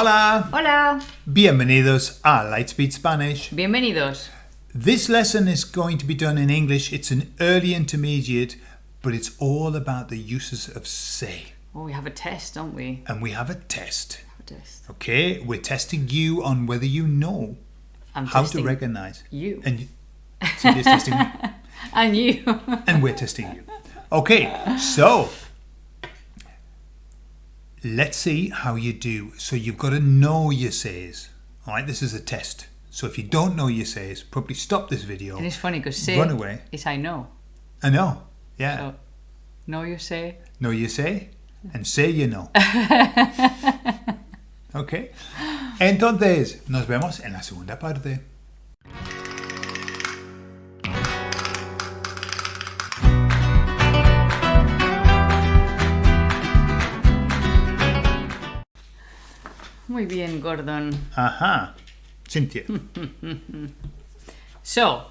Hola! Hola, Bienvenidos a Lightspeed Spanish. bienvenidos. This lesson is going to be done in English. It's an early intermediate, but it's all about the uses of say. Oh, we have a test, don't we? And we have a test. A test. Okay, we're testing you on whether you know I'm how to recognize. you. And you- Cynthia's testing me, And you. and we're testing you. Okay, so let's see how you do. So you've got to know your says. All right, this is a test. So if you don't know your says, probably stop this video. and it's funny because say Run away. is I know. I know. Yeah. So, know you say. Know you say and say you know. ok. Entonces, nos vemos en la segunda parte. Muy bien, Gordon. Ajá. Cynthia. So,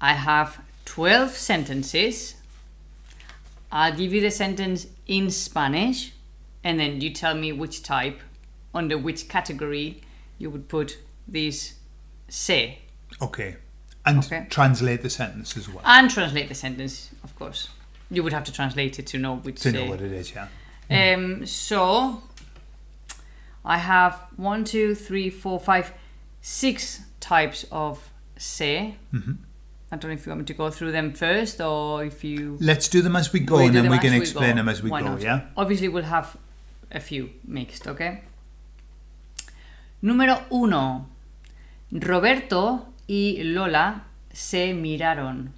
I have 12 sentences. I'll give you the sentence in Spanish, and then you tell me which type, under which category you would put this se. Okay. And Okay. translate the sentence as well. And translate the sentence, of course. You would have to translate it to know which to know what it is, yeah. Um, so I have one, two, three, four, five, six types of se. Mm-hmm. I don't know if you want me to go through them first or if you. Let's do them as we go we and then we can explain go. them as we Why go, not? yeah? Obviously, we'll have a few mixed, okay? Número uno. Roberto y Lola se miraron.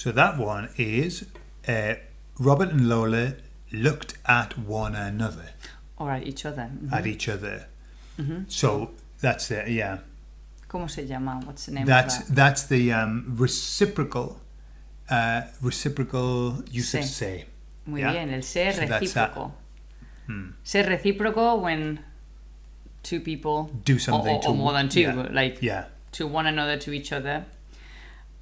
So that one is uh, Robert and Lola looked at one another, Or at each other. Mhm. at each other. Mm-hmm. So that's the, yeah. ¿Cómo se llama? What's the name That's of that? that's the um, reciprocal uh, reciprocal use of Sí. say. Muy Yeah. bien, el se So recíproco. Hmm. Ser recíproco when two people Do or, something or- to or more than two, yeah. like Yeah, to one another, to each other.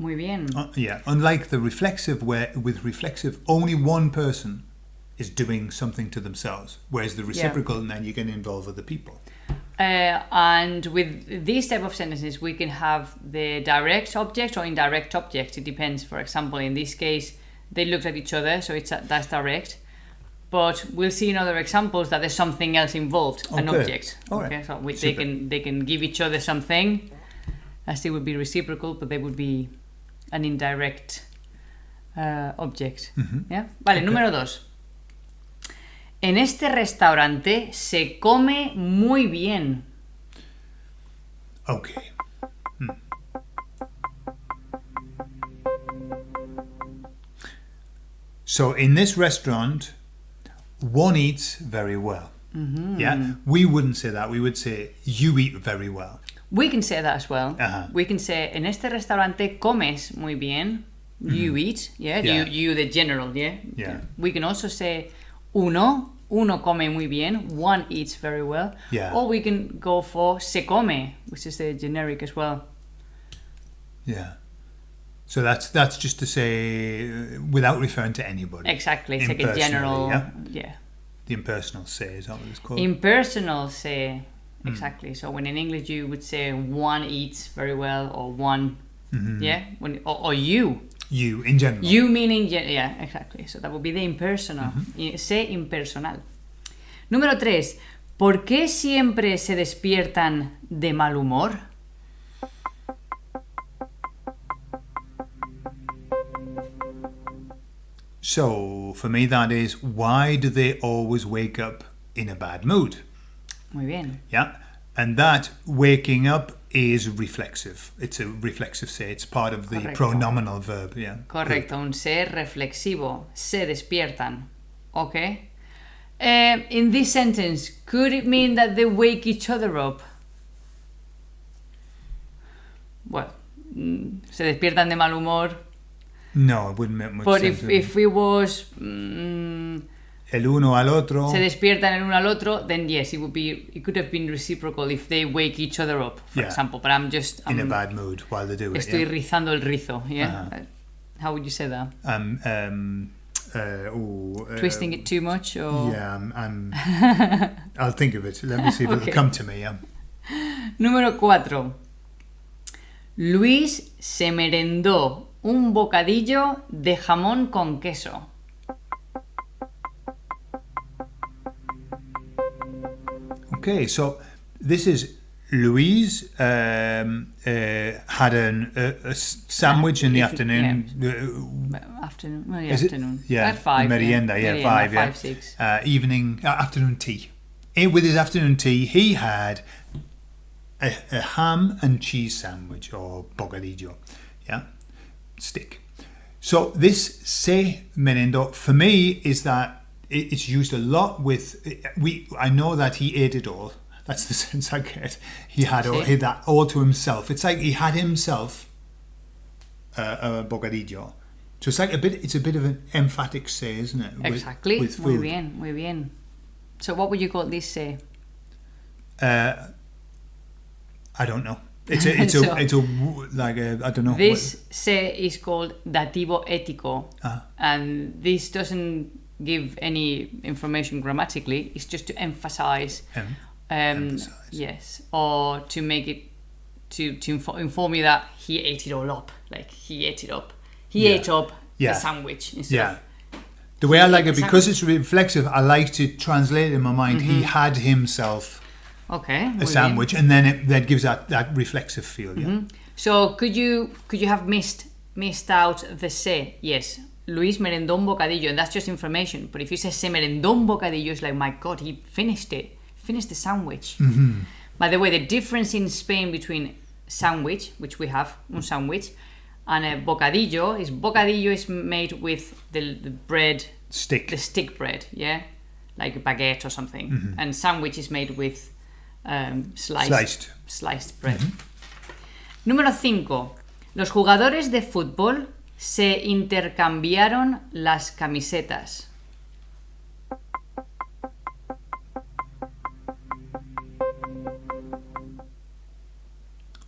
Muy bien. Uh, yeah. Unlike the reflexive, where with reflexive only one person is doing something to themselves, whereas the reciprocal, and then you can involve other people. Uh, and with these type of sentences, we can have the direct object or indirect object. It depends. For example, in this case, they looked at each other, so it's that's direct. But we'll see in other examples that there's something else involved, an Okay. object. All right. Okay, so we, they can they can give each other something, as they would be reciprocal, but they would be an indirect uh, object. Mhm. ¿Ya? Vale, Ok. número dos. En este restaurante se come muy bien. Okay. Hmm. So in this restaurant, one eats very well. Yeah, we wouldn't say that. We would say you eat very well. We can say that as well. Ajá. We can say, en este restaurante comes muy bien. You eat, yeah? Yeah. You, you, the general, yeah? Yeah. We can also say, uno, uno come muy bien. One eats very well. Yeah. Or we can go for se come, which is the generic as well. Yeah. So that's that's just to say uh, without referring to anybody. Exactly. It's like a general, yeah? yeah. The impersonal say is that what it's called? Impersonal say, Hmm. exactly. So when in English you would say one eats very well or one, Mhm. yeah? When, or, or you. You in general. You meaning, ye- yeah, exactly. So that would be the impersonal. Mm-hmm. Sé impersonal. Número 3. ¿Por qué siempre se despiertan de mal humor? So for me that is why do they always wake up in a bad mood? Muy bien. Yeah. And that waking up is reflexive. It's a reflexive say. It's part of the Correcto. pronominal verb. Yeah. Correcto, un se reflexivo. Se despiertan. Okay? Eh, in this sentence, could it mean that they wake each other up? Well, mm, se despiertan de mal humor. No, it wouldn't make much But sense. if, if it was. mm, el uno al otro. se despiertan el uno al otro, then yes, it would be it could have been reciprocal if they wake each other up, for Yeah. example. But I'm just in a I'm- bad mood while they do it. estoy yeah. rizando el rizo, yeah. Uh-huh. How would you say that? Um, um, uh, ooh, uh, Twisting it too much, or Yeah, I'm, I'm I'll think of it. Let me see if Okay. it'll come to me. Yeah. Número 4. Luis se merendó un bocadillo de jamón con queso. Okay, so this is Luis um, uh, had an, a, sandwich in the afternoon. Uh, Afternoon. Well, yeah, Is it? afternoon. Yeah, At five. merienda, yeah, Merienda, five, yeah. five, six. uh, evening uh, afternoon tea. In, with his afternoon tea, he had a, a ham and cheese sandwich or bocadillo, yeah, stick. So this se merendó for me is that it, it's used a lot with we. I know that he ate it all. That's the sense I get. He had all, he had that all to himself. It's like he had himself uh, a bocadillo. So it's like a bit. It's a bit of an emphatic say, isn't it? with- Exactly. With muy bien, muy bien. So what would you call this say? Uh, I don't know. It's a, it's So- a, it's a, like a, I don't know. This se is called dativo ético, Ah. and this doesn't give any information grammatically. It's just to emphasize. What, um, Emphasize. Yes, or to make it to to info- inform you that he ate it all up. Like he ate it up. He Yeah. ate up Yeah. the sandwich instead yeah. The way I like it because it's reflexive. I like to translate it in my mind. He had himself okay. a sandwich, and then it, that gives that that reflexive feel. Yeah. So could you could you have missed missed out the se? Yes. Luis Merendón bocadillo, and that's just information. But if you say se merendó un bocadillo, it's like, my God, he finished it, finished the sandwich. Mm-hmm. By the way, the difference in Spain between sandwich, which we have un sandwich, and a bocadillo is bocadillo is made with the, the bread, Stick. the stick bread, yeah, like a baguette or something, mm-hmm. and sandwich is made with um, sliced Sliced. sliced bread. Mm-hmm. Número 5. Los jugadores de fútbol se intercambiaron las camisetas.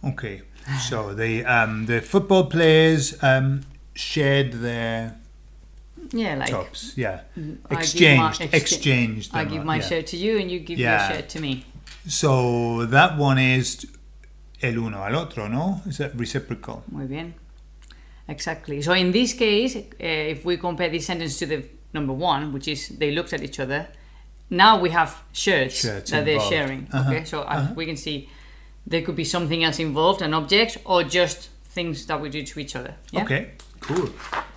Okay. So the um, the football players um, shared their Yeah, like tops. Yeah. Give my- Exchanged. excha- exchanged. I give my yeah. shirt to you and you give Yeah. your shirt to me. So that one is el uno al otro, no? Is that reciprocal? Muy bien. Exactly. So in this case, uh, if we compare this sentence to the number one, which is they looked at each other, now we have shirts, Shirts that they're sharing. Uh-huh, Okay, so uh, we can see there could be something else involved, an object, or just things that we do to each other. Yeah? Okay. Cool.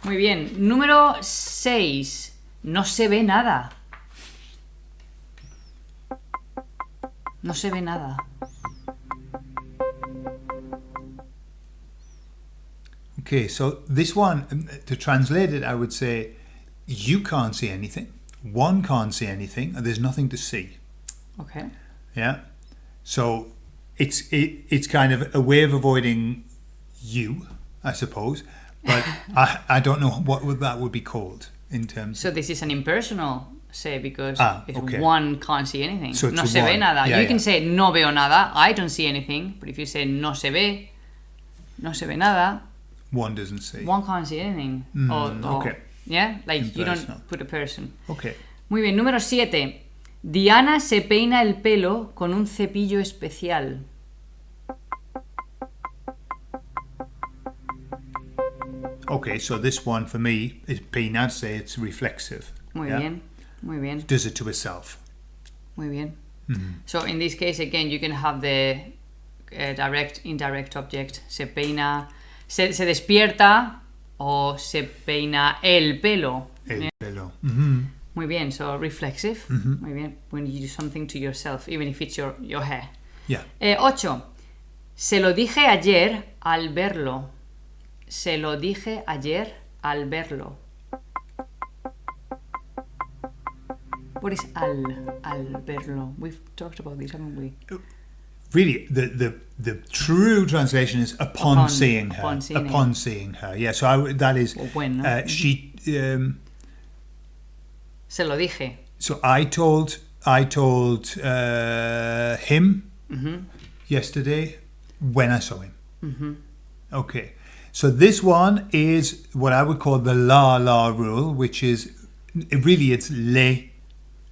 Muy bien. Número 6. No se ve nada. No se ve nada. Okay, so this one, um, to translate it, I would say you can't see anything. One can't see anything, and there's nothing to see. Okay. Yeah. So it's it, it's kind of a way of avoiding you, I suppose. But I I don't know what would that would be called in terms. So this is an impersonal say because Ah, if okay. one can't see anything. So no se ve one. nada. Yeah, you can say no veo nada. I don't see anything. But if you say no se ve, no se ve nada, one doesn't see. one can't see anything. Mm, or, or- okay. Yeah, like you don't put a person. Okay. Muy bien, número 7. Diana se peina el pelo con un cepillo especial. Okay, so this one for me is. Say it's reflexive. Muy yeah? bien, muy bien, Does it to itself. muy bien. Mm-hmm. So in this case, again, you can have the uh, direct, indirect object. Se peina, se, se despierta o se peina el pelo. El Yeah. pelo. hmm Muy bien, so reflexive. Muy bien, when you do something to yourself, even if it's your, your hair. Yeah. 8. Se lo dije ayer al verlo. Se lo dije ayer al verlo. What is al al verlo? We've talked about this, haven't we? Really, the, the the true translation is upon, Upon- seeing her. upon seeing upon seeing her. Yeah. So I, that is Or when, uh, she. Um, Se lo dije. So I told I told uh, him yesterday when I saw him. Okay. So this one is what I would call the la la rule, which is really it's le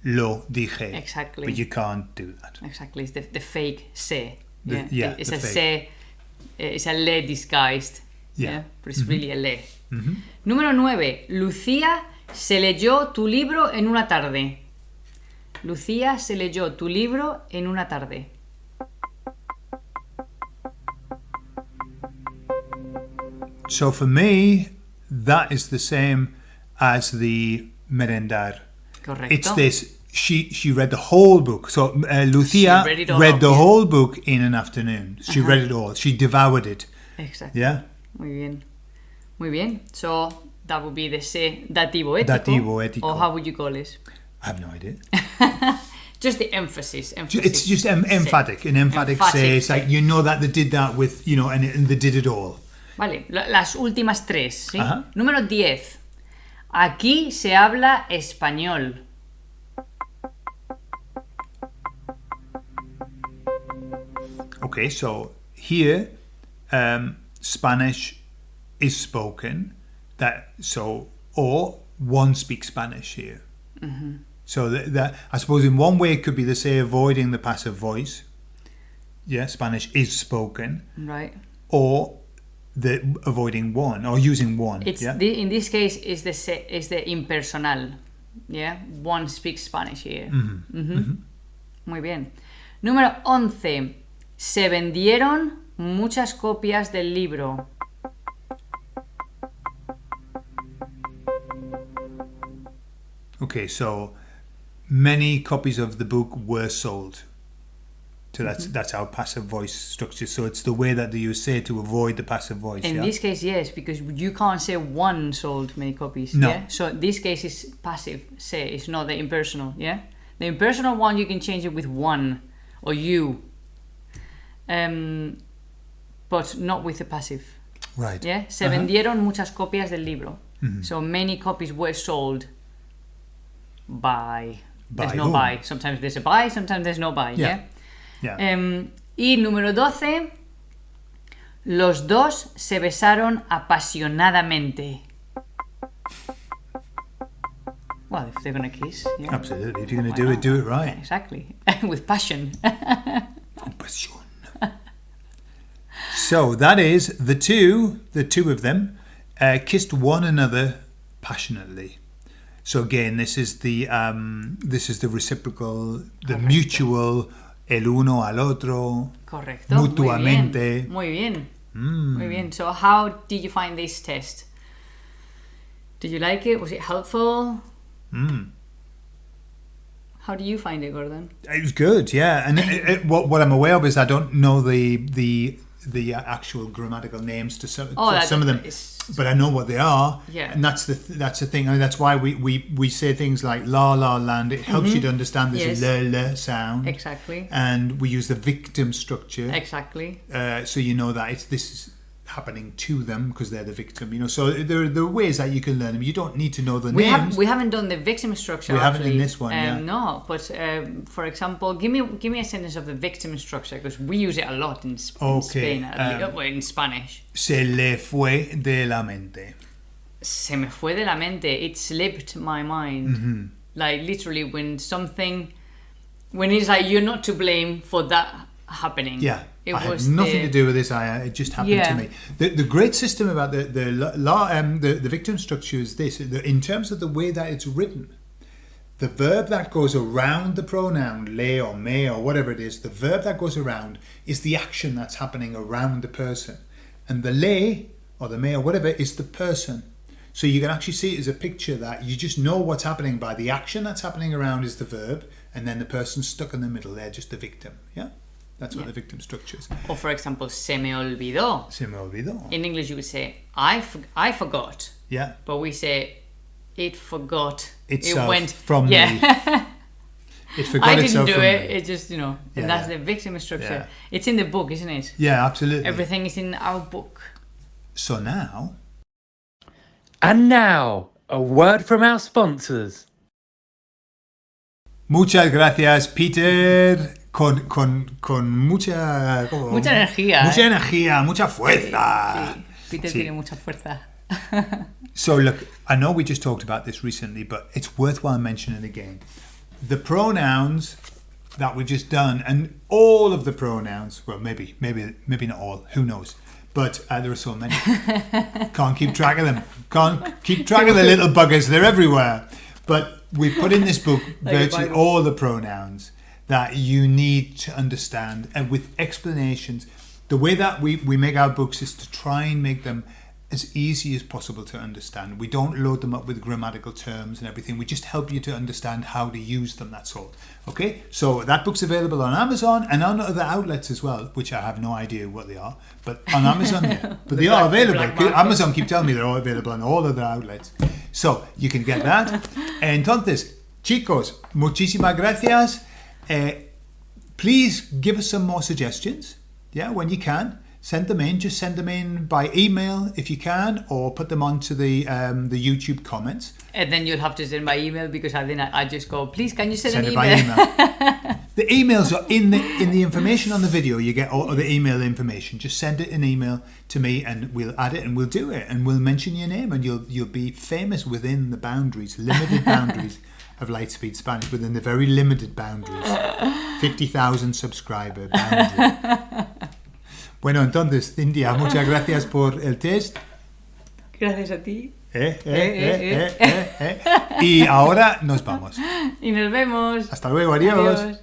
lo dije. Exactly. But you can't do that. Exactly, it's the, the fake se. The- Yeah, yeah, it's a fake. se, it's a le disguised. Yeah. Mm-hmm. But it's really a le. Número 9. Lucía se leyó tu libro en una tarde. Lucía se leyó tu libro en una tarde. So for me, that is the same as the merendar. Correcto. It's this. She she read the whole book. So uh, Lucia read up, the yeah. whole book in an afternoon. She read it all. She devoured it. Exacto. Yeah. Muy bien. Muy bien. So that would be the se dativo ético. Dativo ético. Or how would you call it? I have no idea. Just the emphasis. emphasis. It's just em- emphatic. An emphatic, Emphatic say. It's like you know that they did that with you know, and, and they did it all. Vale, las últimas tres. ¿sí? Ajá. Número 10. Aquí se habla español. Okay, so here, um, Spanish is spoken. That so or one speaks Spanish here. Mm-hmm. So that, that I suppose in one way it could be the say avoiding the passive voice. Yeah, Spanish is spoken, Right. or the avoiding one or using one. It's yeah, the, in this case is the se, is the impersonal. Yeah, one speaks Spanish here. Ujú. Muy bien. Número 11. Se vendieron muchas copias del libro. Okay, so many copies of the book were sold. So that's mm-hmm. that's our passive voice structure. So it's the way that you say to avoid the passive voice. In yeah? this case, yes, because you can't say one sold many copies. No. Yeah? So this case is passive say, it's not the impersonal. Yeah. The impersonal one you can change it with one or you. Um, but not with the passive. right. Yeah. Se Uh-huh. vendieron muchas copias del libro. Mm-hmm. So many copies were sold by. By there's no whom? buy. Sometimes there's a buy, sometimes there's no buy. Yeah. Yeah. Yeah. Em, y número 12. Los dos se besaron apasionadamente. Well, if they're gonna kiss. Yeah. Absolutely. If you're going to do it, do it Yeah, right. exactly. With passion. Passion. So that is the two, the two of them, uh, kissed one another passionately. So again, this is the um, this is the reciprocal, the mutual, el uno al otro. Correcto. Mutuamente. Muy bien. Mm. Muy bien. So, how did you find this test? Did you like it? Was it helpful? Mm. How do you find it, Gordon? It was good, yeah. And it, it, what what I'm aware of is I don't know the the the actual grammatical names to some, Oh, some of them, but I know what they are. Yeah. And that's the th- that's the thing. I mean, that's why we, we, we say things like la la land. It helps you to understand this Mm-hmm. Yes. le le sound. Exactly. And we use the victim structure, Exactly. uh, so you know that it's this is happening to them because they're the victim. You know, so there, there are ways that you can learn them. You don't need to know the We names. haven't we haven't done the victim structure. We haven't in this one, Um, yeah. No, but um, for example, give me give me a sentence of the victim structure because we use it a lot in, Sp- in Spain, um, in Spanish. Se le fue de la mente. Se me fue de la mente. It slipped my mind. Mm-hmm. Like literally, when something, when it's like you're not to blame for that happening. Yeah, it I had nothing the- to do with this. I it just happened Yeah. to me. The, the great system about the the law um, the the victim structure is this: in terms of the way that it's written, the verb that goes around the pronoun le or me or whatever it is, the verb that goes around is the action that's happening around the person, and the le or the me or whatever is the person. So you can actually see it as a picture that you just know what's happening by the action that's happening around is the verb, and then the person stuck in the middle. They're just the victim. Yeah, that's what Yeah. the victim structure is. Or for example, se me olvidó. Se me olvidó. In English, you would say I for- I forgot. Yeah, but we say it forgot. Itself it went from yeah. it forgot I didn't itself do from it. me. It just you know, Yeah, and that's yeah. the victim structure. Yeah. It's in the book, isn't it? Yeah, absolutely. Everything is in our book. So now And now, a word from our sponsors. Muchas gracias, Peter. Con, con, con mucha... ¿cómo? Mucha energía, Mucha ¿eh? energía, mucha fuerza. Sí, Peter Sí. tiene mucha fuerza. So look, I know we just talked about this recently, but it's worthwhile mentioning again. The pronouns that we've just done, and all of the pronouns. Well, maybe, maybe, maybe not all. Who knows? But uh, there are so many. Can't keep track of them. Can't keep track of the little buggers. They're everywhere. But we've put in this book virtually all the pronouns that you need to understand, and with explanations. The way that we, we make our books is to try and make them as easy as possible to understand. We don't load them up with grammatical terms and everything. We just help you to understand how to use them. That's all. Okay. So that book's available on Amazon and on other outlets as well, which I have no idea what they are, but on Amazon. yeah. But they are black- the available. Amazon keep telling me they're all available on all other outlets. So you can get that. Entonces, chicos, muchísimas gracias. Eh, please give us some more suggestions. Yeah, when you can, send them in. Just send them in by email if you can, or put them onto the um, the YouTube comments. And then you'll have to send by email because I then I just go, please, can you send, Send an it by email? email. the emails are in the in the information on the video. You get all of the email information. Just send it an email to me, and we'll add it, and we'll do it, and we'll mention your name, and you'll you'll be famous within the boundaries, limited boundaries of Lightspeed Spanish, within the very limited boundaries, fifty thousand subscriber boundary. Bueno, entonces, India, muchas gracias por el test. Gracias a ti. Eh, eh, eh, eh, eh, eh. Y ahora nos vamos. Y nos vemos. Hasta luego, adiós. Adiós.